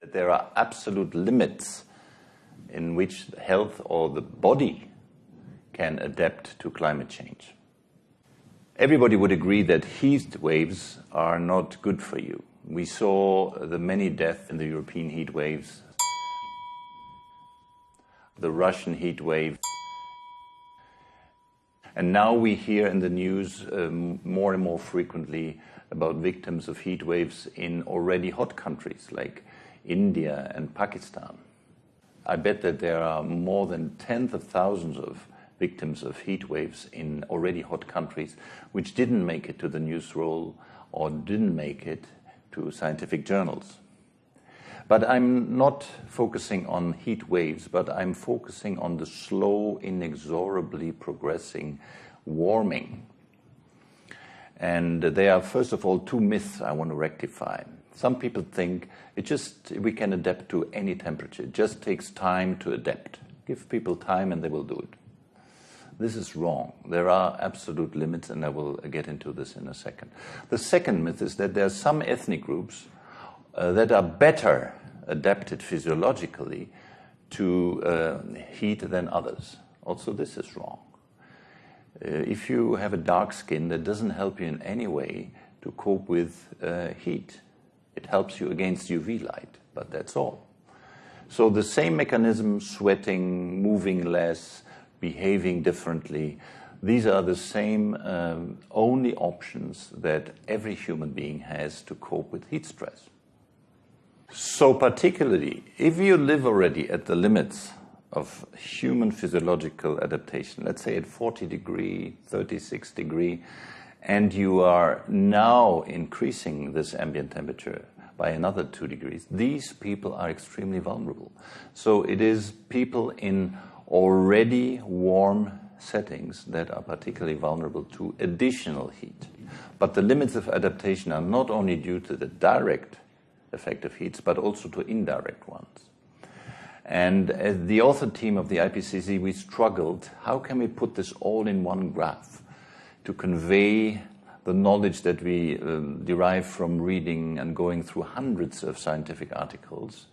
There are absolute limits in which health or the body can adapt to climate change. Everybody would agree that heat waves are not good for you. We saw the many deaths in the European heat waves, the Russian heat wave. And now we hear in the news um, more and more frequently about victims of heat waves in already hot countries like India and Pakistan. I bet that there are more than tens of thousands of victims of heat waves in already hot countries which didn't make it to the news roll or didn't make it to scientific journals. But I'm not focusing on heat waves, but I'm focusing on the slow, inexorably progressing warming. And there are, first of all, two myths I want to rectify. Some people think it just we can adapt to any temperature. It just takes time to adapt. Give people time and they will do it. This is wrong. There are absolute limits, and I will get into this in a second. The second myth is that there are some ethnic groups uh, that are better adapted physiologically to uh, heat than others. Also, this is wrong. Uh, if you have a dark skin, that doesn't help you in any way to cope with uh, heat. It helps you against UV light, but that's all. So the same mechanism, sweating, moving less, behaving differently, these are the same um, only options that every human being has to cope with heat stress. So particularly, if you live already at the limits of human physiological adaptation, let's say at 40 degree, 36 degree, and you are now increasing this ambient temperature by another two degrees, these people are extremely vulnerable. So it is people in already warm settings that are particularly vulnerable to additional heat. But the limits of adaptation are not only due to the direct effect of heats, but also to indirect ones. And as the author team of the IPCC, we struggled, how can we put this all in one graph to convey the knowledge that we um, derive from reading and going through hundreds of scientific articles.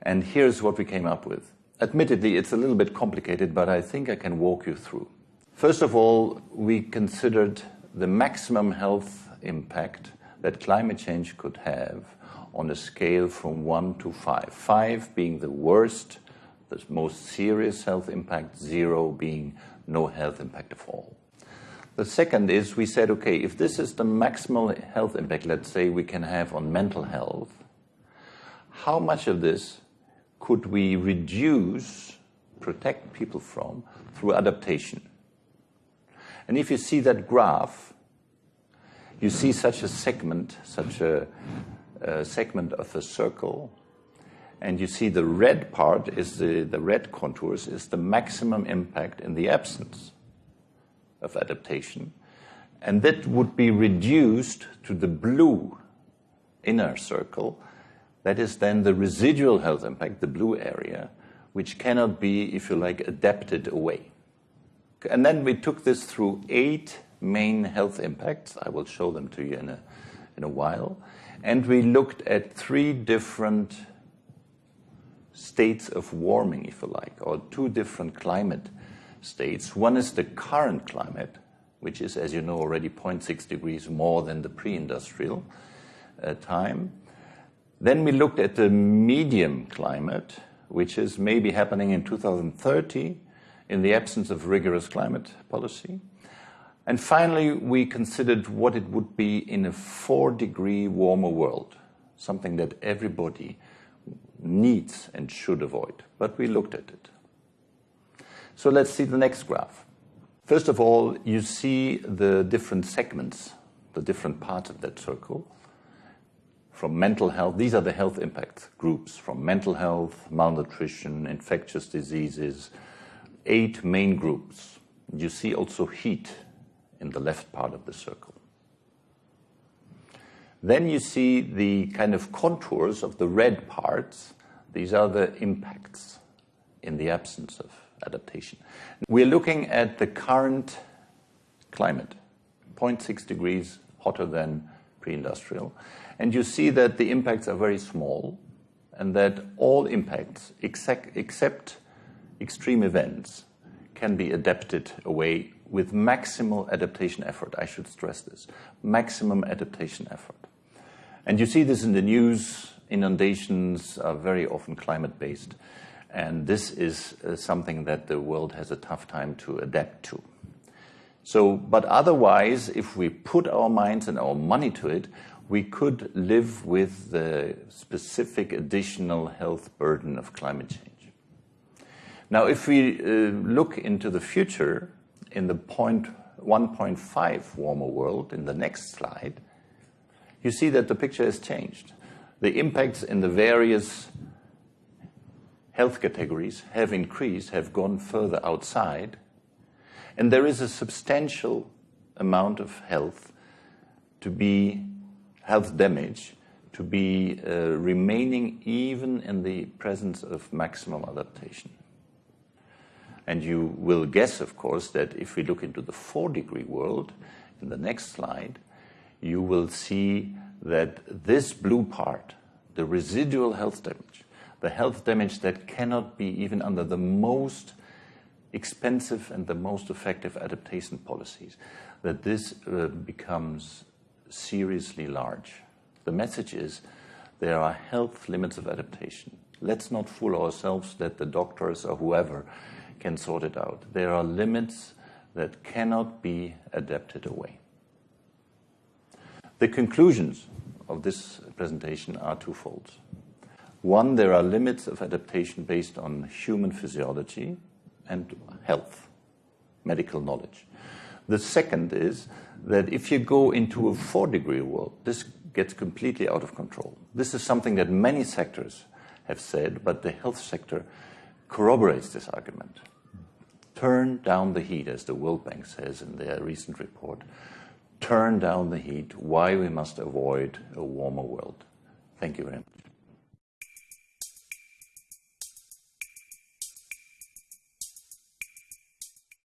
And here's what we came up with. Admittedly, it's a little bit complicated, but I think I can walk you through. First of all, we considered the maximum health impact that climate change could have on a scale from 1 to 5. 5 being the worst, the most serious health impact, 0 being no health impact at all. The second is we said, okay, if this is the maximal health impact, let's say, we can have on mental health, how much of this could we reduce, protect people from through adaptation? And if you see that graph, you see such a segment, such a uh, segment of a circle, and you see the red part is the, the red contours is the maximum impact in the absence of adaptation, and that would be reduced to the blue inner circle. That is then the residual health impact, the blue area, which cannot be, if you like, adapted away. And then we took this through eight main health impacts. I will show them to you in a, in a while and we looked at three different states of warming, if you like, or two different climate states. One is the current climate, which is, as you know, already 0.6 degrees more than the pre-industrial uh, time. Then we looked at the medium climate, which is maybe happening in 2030 in the absence of rigorous climate policy. And finally, we considered what it would be in a four degree warmer world, something that everybody needs and should avoid. But we looked at it. So let's see the next graph. First of all, you see the different segments, the different parts of that circle. From mental health, these are the health impact groups from mental health, malnutrition, infectious diseases, eight main groups. You see also heat in the left part of the circle. Then you see the kind of contours of the red parts. These are the impacts in the absence of adaptation. We're looking at the current climate, 0.6 degrees hotter than pre-industrial. And you see that the impacts are very small and that all impacts, except extreme events, can be adapted away with maximal adaptation effort. I should stress this maximum adaptation effort. And you see this in the news. Inundations are very often climate based. And this is uh, something that the world has a tough time to adapt to. So, but otherwise, if we put our minds and our money to it, we could live with the specific additional health burden of climate change. Now, if we uh, look into the future in the point 1.5 warmer world in the next slide, you see that the picture has changed. The impacts in the various health categories have increased, have gone further outside, and there is a substantial amount of health to be health damage to be uh, remaining even in the presence of maximum adaptation. And you will guess, of course, that if we look into the four degree world in the next slide, you will see that this blue part, the residual health damage, the health damage that cannot be even under the most expensive and the most effective adaptation policies, that this uh, becomes seriously large. The message is there are health limits of adaptation. Let's not fool ourselves that the doctors or whoever can sort it out. There are limits that cannot be adapted away. The conclusions of this presentation are twofold. One, there are limits of adaptation based on human physiology and health, medical knowledge. The second is that if you go into a four degree world, this gets completely out of control. This is something that many sectors have said, but the health sector corroborates this argument. Turn down the heat, as the World Bank says in their recent report. Turn down the heat, why we must avoid a warmer world. Thank you very much.